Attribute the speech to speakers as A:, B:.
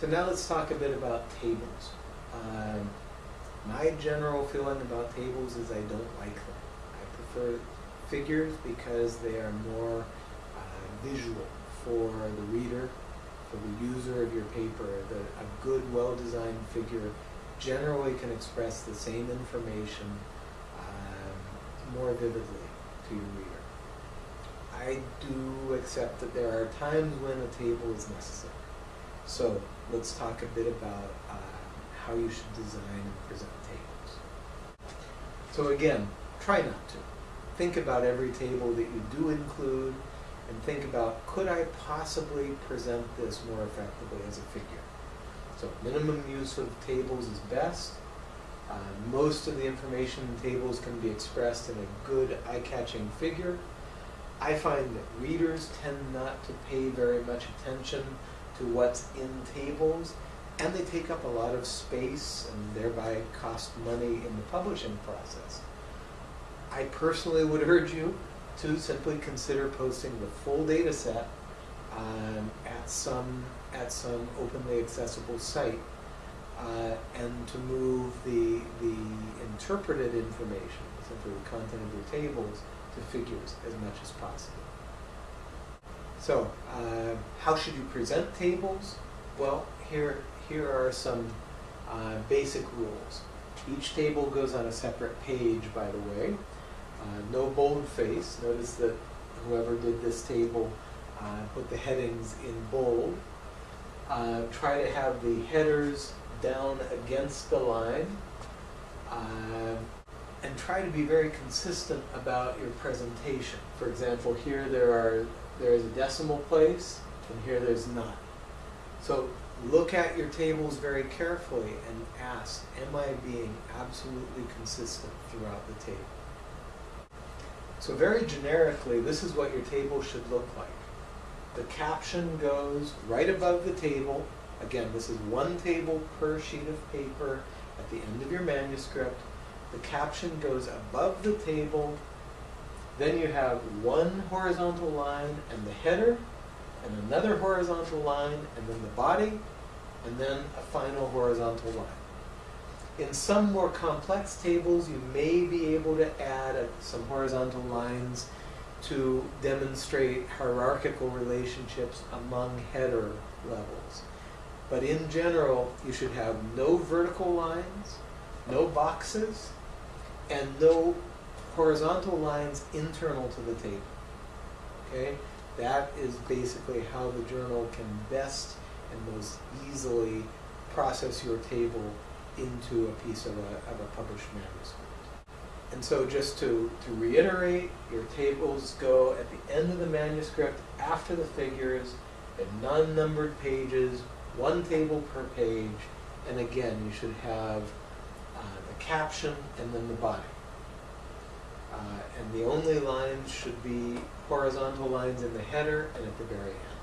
A: So now let's talk a bit about tables. Um, my general feeling about tables is I don't like them. I prefer figures because they are more uh, visual for the reader, for the user of your paper. The, a good, well-designed figure generally can express the same information um, more vividly to your reader. I do accept that there are times when a table is necessary. So let's talk a bit about uh, how you should design and present tables. So again, try not to. Think about every table that you do include and think about, could I possibly present this more effectively as a figure? So minimum use of tables is best. Uh, most of the information in tables can be expressed in a good eye-catching figure. I find that readers tend not to pay very much attention to what's in tables, and they take up a lot of space and thereby cost money in the publishing process. I personally would urge you to simply consider posting the full data set um, at some at some openly accessible site uh, and to move the the interpreted information, essentially the content of your tables, to figures as much as possible. So, uh, how should you present tables? Well, here, here are some uh, basic rules. Each table goes on a separate page, by the way. Uh, no boldface. Notice that whoever did this table uh, put the headings in bold. Uh, try to have the headers down against the line. And try to be very consistent about your presentation. For example, here there are there is a decimal place, and here there's not. So look at your tables very carefully and ask, am I being absolutely consistent throughout the table? So very generically, this is what your table should look like. The caption goes right above the table. Again, this is one table per sheet of paper at the end of your manuscript the caption goes above the table. Then you have one horizontal line and the header, and another horizontal line, and then the body, and then a final horizontal line. In some more complex tables, you may be able to add a, some horizontal lines to demonstrate hierarchical relationships among header levels. But in general, you should have no vertical lines, no boxes, and no horizontal lines internal to the table. Okay? That is basically how the journal can best and most easily process your table into a piece of a, of a published manuscript. And so just to, to reiterate, your tables go at the end of the manuscript after the figures in non-numbered pages, one table per page, and again, you should have caption and then the body. Uh, and the only lines should be horizontal lines in the header and at the very end.